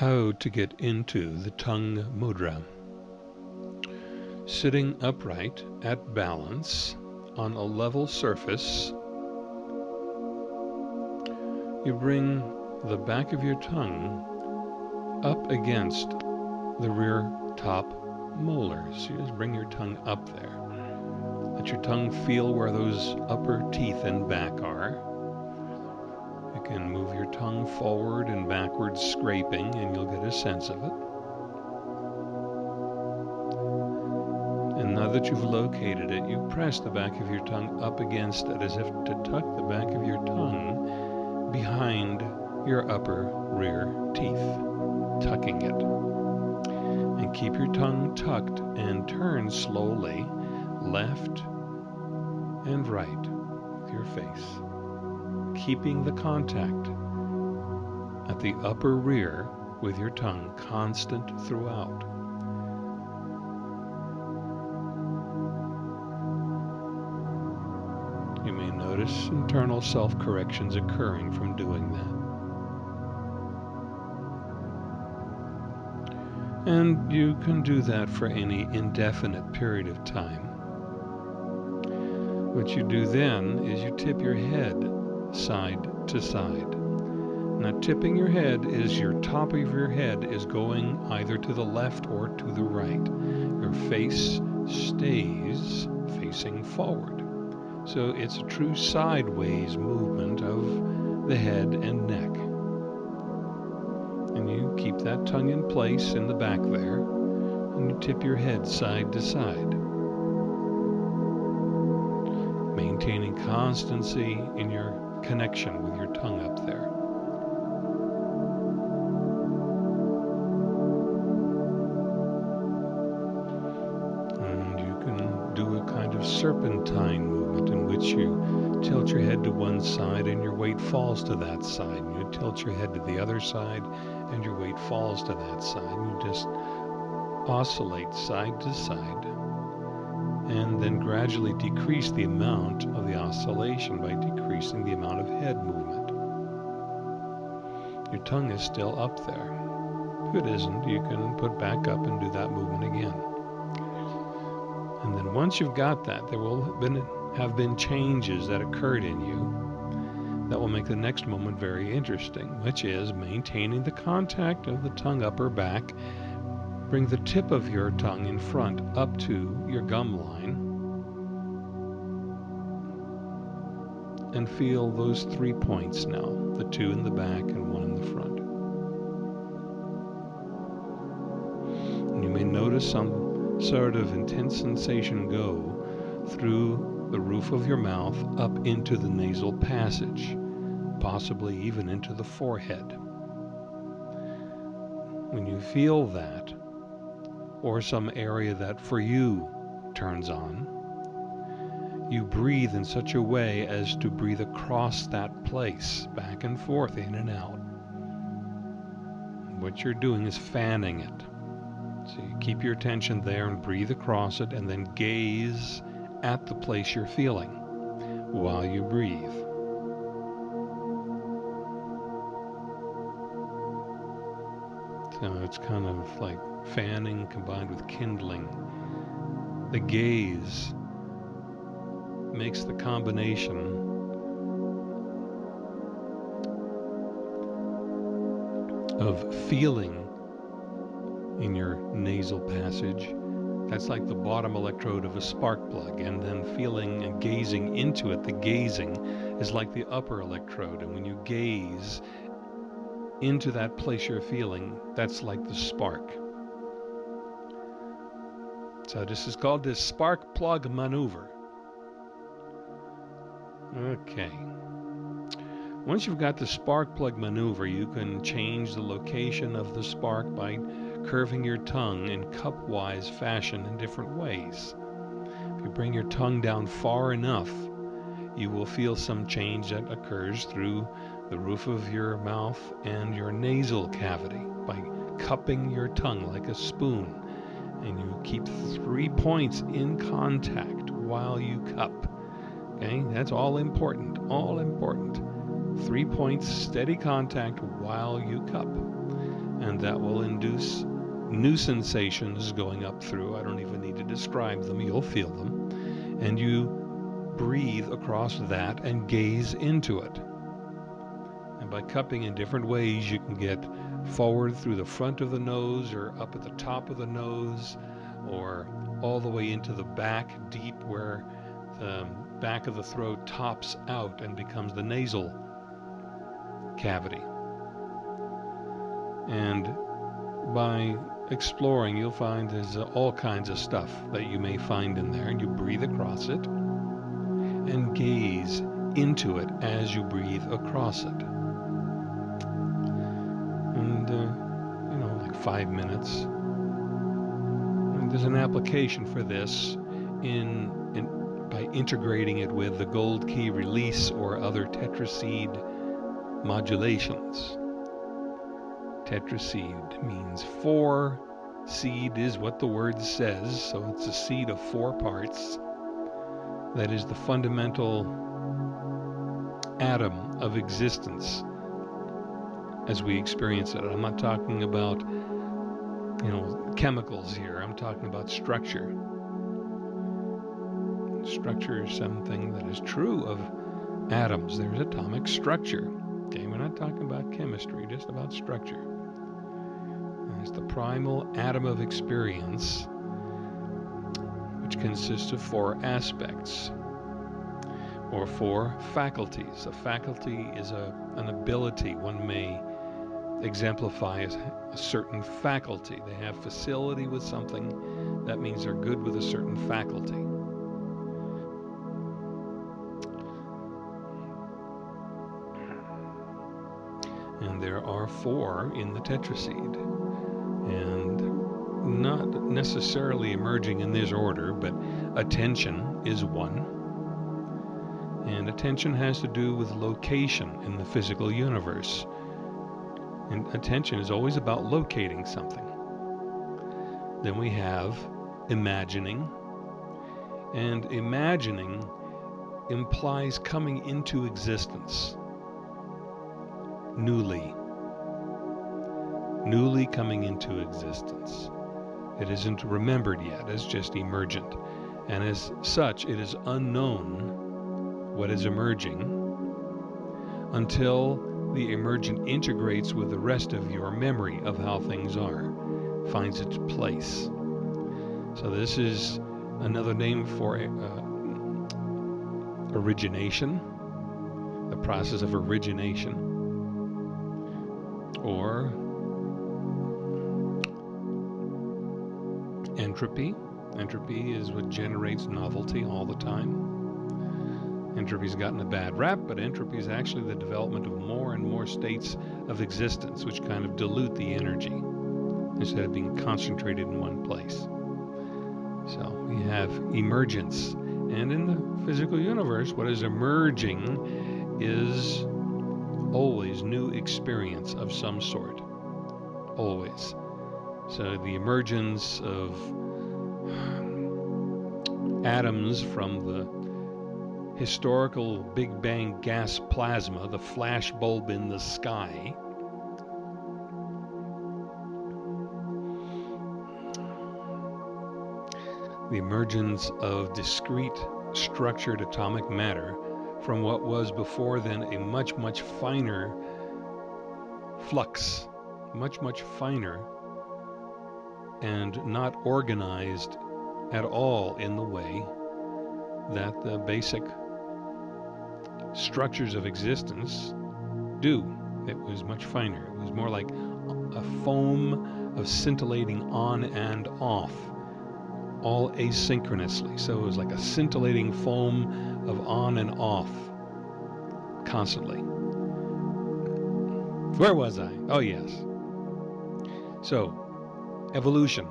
how to get into the tongue mudra. Sitting upright at balance on a level surface, you bring the back of your tongue up against the rear top molars. You just bring your tongue up there. Let your tongue feel where those upper teeth and back are can move your tongue forward and backwards scraping and you'll get a sense of it. And now that you've located it, you press the back of your tongue up against it as if to tuck the back of your tongue behind your upper rear teeth, tucking it. And keep your tongue tucked and turn slowly left and right with your face keeping the contact at the upper rear with your tongue constant throughout. You may notice internal self corrections occurring from doing that. And you can do that for any indefinite period of time. What you do then is you tip your head side to side. Now tipping your head is your top of your head is going either to the left or to the right. Your face stays facing forward. So it's a true sideways movement of the head and neck. And you keep that tongue in place in the back there, and you tip your head side to side. Maintaining constancy in your connection with your tongue up there. And you can do a kind of serpentine movement in which you tilt your head to one side and your weight falls to that side. And you tilt your head to the other side and your weight falls to that side. You just oscillate side to side and then gradually decrease the amount of the oscillation by decreasing the amount of head movement. Your tongue is still up there. If it isn't, you can put back up and do that movement again. And then once you've got that, there will have been, have been changes that occurred in you that will make the next moment very interesting, which is maintaining the contact of the tongue upper back Bring the tip of your tongue in front up to your gum line and feel those three points now, the two in the back and one in the front. And you may notice some sort of intense sensation go through the roof of your mouth up into the nasal passage, possibly even into the forehead. When you feel that, or some area that for you turns on, you breathe in such a way as to breathe across that place, back and forth, in and out. What you're doing is fanning it. So you keep your attention there and breathe across it and then gaze at the place you're feeling while you breathe. So it's kind of like fanning combined with kindling. The gaze makes the combination of feeling in your nasal passage. That's like the bottom electrode of a spark plug, and then feeling and gazing into it, the gazing is like the upper electrode. And when you gaze into that place you're feeling, that's like the spark. So this is called the spark plug maneuver. Okay. Once you've got the spark plug maneuver, you can change the location of the spark by curving your tongue in cupwise fashion in different ways. If you bring your tongue down far enough, you will feel some change that occurs through the roof of your mouth and your nasal cavity by cupping your tongue like a spoon and you keep three points in contact while you cup. Okay, that's all important, all important. Three points, steady contact while you cup. and that will induce new sensations going up through. I don't even need to describe them, you'll feel them. And you breathe across that and gaze into it. And by cupping in different ways, you can get forward through the front of the nose or up at the top of the nose or all the way into the back deep where the back of the throat tops out and becomes the nasal cavity. And by exploring, you'll find there's all kinds of stuff that you may find in there, and you breathe across it and gaze into it as you breathe across it. And, uh, you know, like five minutes. And there's an application for this in, integrating it with the gold key release or other tetraseed modulations. Tetraseed means four. Seed is what the word says, so it's a seed of four parts. That is the fundamental atom of existence as we experience it. I'm not talking about, you know, chemicals here. I'm talking about structure. Structure is something that is true of atoms. There's atomic structure. Okay, we're not talking about chemistry, just about structure. It's the primal atom of experience, which consists of four aspects or four faculties. A faculty is a, an ability one may exemplify as a certain faculty. They have facility with something, that means they're good with a certain faculty. And there are four in the tetraseed. And not necessarily emerging in this order, but attention is one. And attention has to do with location in the physical universe. And attention is always about locating something. Then we have imagining. And imagining implies coming into existence newly, newly coming into existence. It isn't remembered yet, it's just emergent. And as such, it is unknown what is emerging until the emergent integrates with the rest of your memory of how things are, finds its place. So, this is another name for uh, origination, the process of origination or entropy. Entropy is what generates novelty all the time. Entropy's gotten a bad rap, but entropy is actually the development of more and more states of existence, which kind of dilute the energy instead of being concentrated in one place. So we have emergence. And in the physical universe, what is emerging is always new experience of some sort. Always. So the emergence of atoms from the historical Big Bang gas plasma, the flash bulb in the sky, the emergence of discrete structured atomic matter from what was before then a much, much finer flux, much, much finer, and not organized at all in the way that the basic structures of existence do. It was much finer. It was more like a foam of scintillating on and off, all asynchronously. So it was like a scintillating foam of on and off constantly. Where was I? Oh, yes. So, evolution,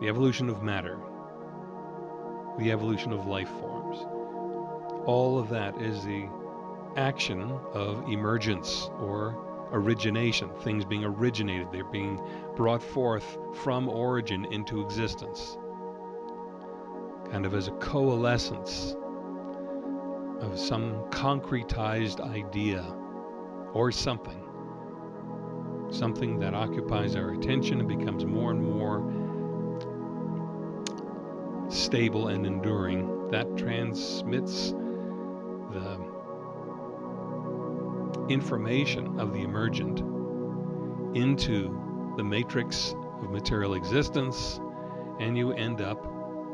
the evolution of matter, the evolution of life forms. All of that is the action of emergence or origination, things being originated, they're being brought forth from origin into existence, kind of as a coalescence of some concretized idea or something. something that occupies our attention and becomes more and more stable and enduring, that transmits the information of the emergent into the matrix of material existence, and you end up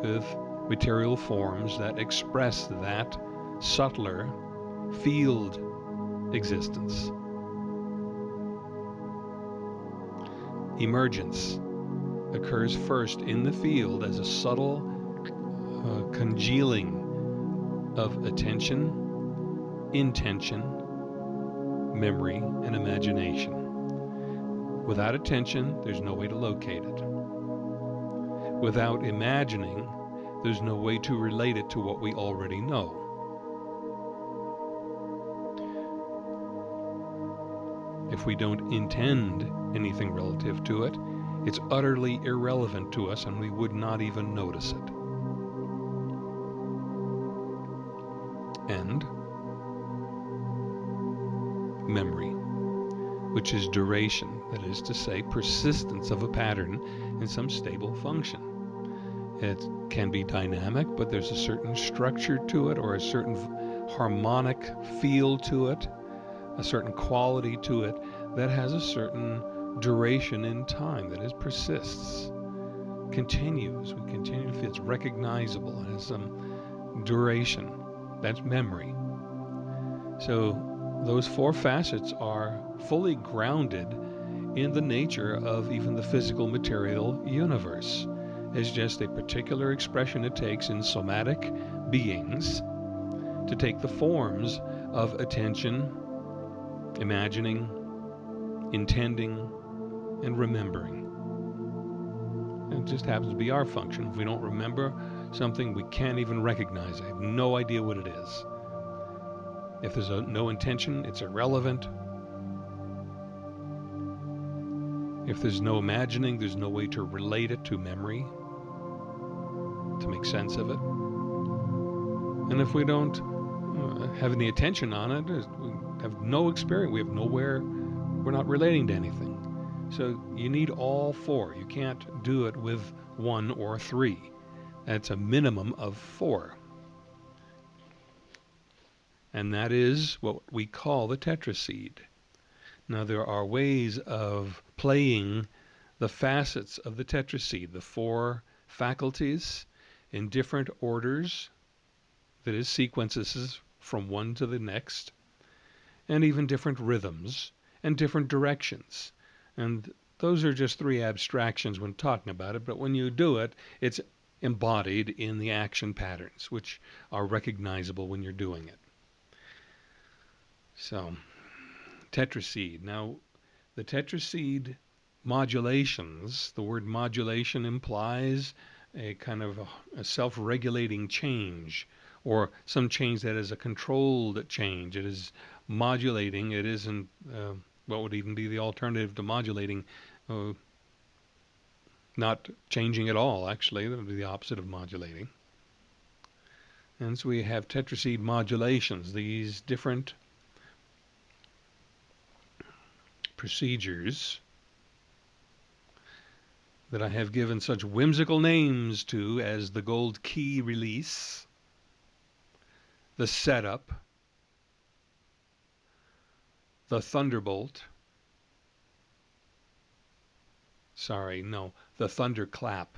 with material forms that express that subtler field existence. Emergence occurs first in the field as a subtle uh, congealing of attention, intention, memory, and imagination. Without attention, there's no way to locate it. Without imagining, there's no way to relate it to what we already know. If we don't intend anything relative to it, it's utterly irrelevant to us and we would not even notice it. And memory, which is duration, that is to say, persistence of a pattern in some stable function. It can be dynamic, but there's a certain structure to it or a certain harmonic feel to it, a certain quality to it that has a certain duration in time that is persists, continues. We continue to feel it's recognizable and has some duration. That's memory. So those four facets are fully grounded in the nature of even the physical material universe. It's just a particular expression it takes in somatic beings to take the forms of attention, imagining, intending, and remembering. It just happens to be our function. If we don't remember something, we can't even recognize it. I have no idea what it is. If there's a, no intention, it's irrelevant. If there's no imagining, there's no way to relate it to memory, to make sense of it. And if we don't uh, have any attention on it, we have no experience, we have nowhere, we're not relating to anything. So you need all four. You can't do it with one or three. That's a minimum of four and that is what we call the tetraseed. Now, there are ways of playing the facets of the tetraseed, the four faculties, in different orders, that is, sequences from one to the next, and even different rhythms and different directions. And those are just three abstractions when talking about it, but when you do it, it's embodied in the action patterns, which are recognizable when you're doing it. So, tetraseed. Now, the tetraseed modulations, the word modulation implies a kind of a, a self-regulating change or some change that is a controlled change. It is modulating. It isn't, uh, what would even be the alternative to modulating? Uh, not changing at all, actually. That would be the opposite of modulating. And so we have tetraseed modulations, these different procedures that I have given such whimsical names to as the gold key release, the setup, the thunderbolt, sorry, no, the thunderclap,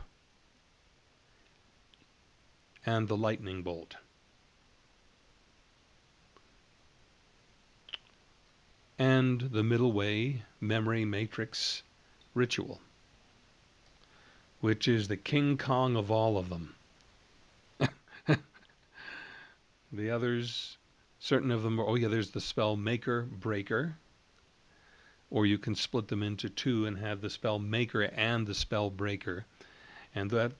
and the lightning bolt. and the middle way memory matrix ritual, which is the King Kong of all of them. the others, certain of them are, oh yeah, there's the spell maker breaker, or you can split them into two and have the spell maker and the spell breaker. And that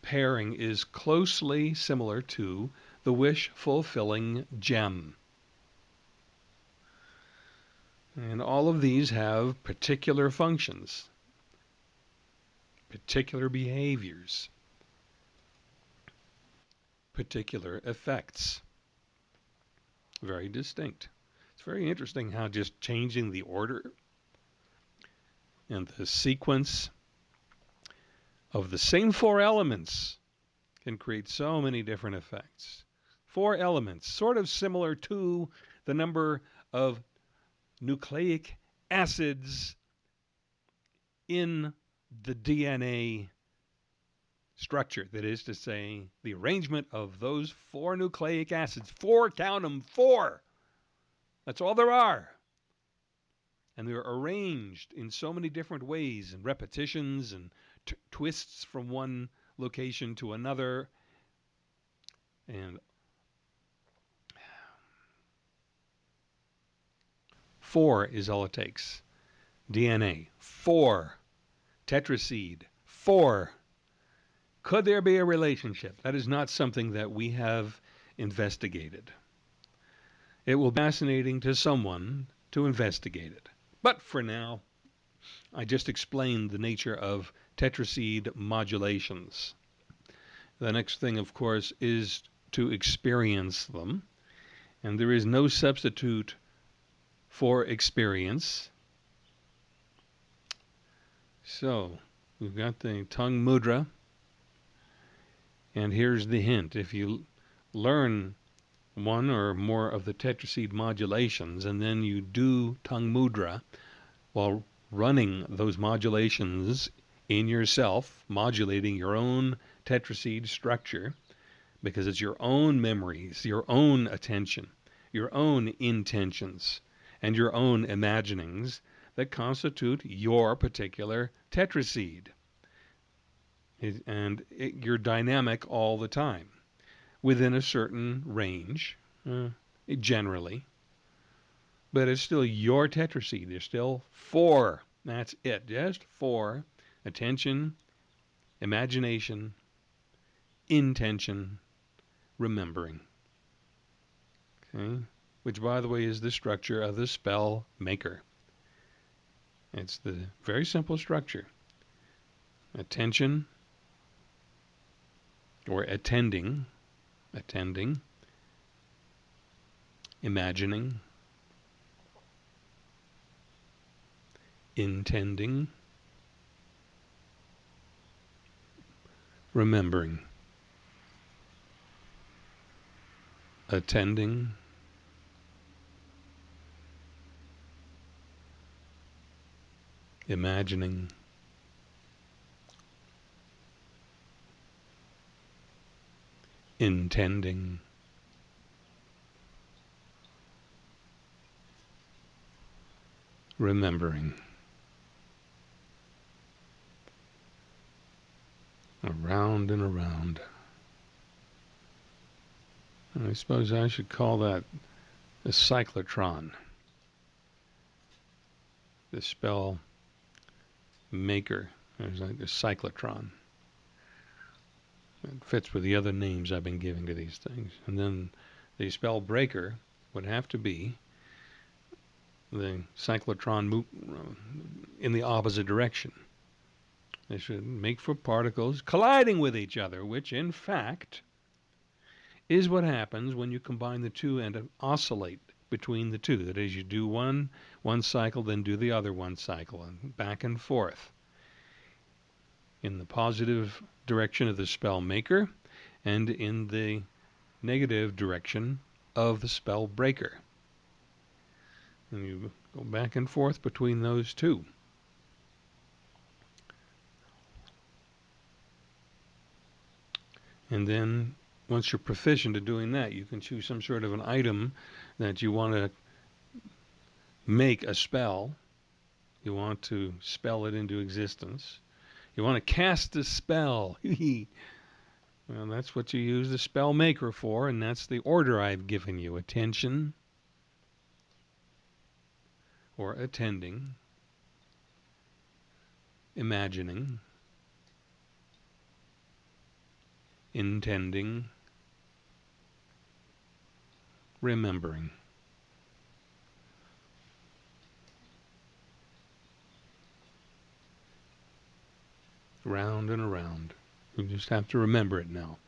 pairing is closely similar to the wish fulfilling gem. And all of these have particular functions, particular behaviors, particular effects. Very distinct. It's very interesting how just changing the order And the sequence of the same four elements can create so many different effects. Four elements, sort of similar to the number of nucleic acids in the DNA structure. That is to say, the arrangement of those four nucleic acids. Four, count them, four. That's all there are. And they're arranged in so many different ways and repetitions and twists from one location to another. And four is all it takes. DNA, four. Tetraseed, four. Could there be a relationship? That is not something that we have investigated. It will be fascinating to someone to investigate it. But for now, I just explained the nature of tetraseed modulations. The next thing, of course, is to experience them. And there is no substitute for experience. So, we've got the tongue mudra. And here's the hint. If you learn one or more of the tetraseed modulations and then you do tongue mudra while running those modulations in yourself, modulating your own tetraseed structure, because it's your own memories, your own attention, your own intentions, and your own imaginings that constitute your particular tetraseed. It, and it, you're dynamic all the time within a certain range, uh, generally. But it's still your tetraseed. There's still four. That's it. Just four attention, imagination, intention, remembering. Okay? Which, by the way, is the structure of the spell maker. It's the very simple structure. Attention or attending, attending, imagining, intending, remembering, attending, imagining, intending, remembering. around and around. And I suppose I should call that a cyclotron. The spell maker is like the cyclotron. It fits with the other names I've been giving to these things. And then the spell breaker would have to be the cyclotron uh, in the opposite direction. They should make for particles colliding with each other, which in fact is what happens when you combine the two and oscillate between the two. That is, you do one one cycle, then do the other one cycle, and back and forth. In the positive direction of the spell maker, and in the negative direction of the spell breaker. And you go back and forth between those two. And then once you're proficient at doing that, you can choose some sort of an item that you want to make a spell. You want to spell it into existence. You want to cast a spell. well, that's what you use the spell maker for, and that's the order I've given you attention or attending, imagining, intending, remembering. Round and around. You just have to remember it now.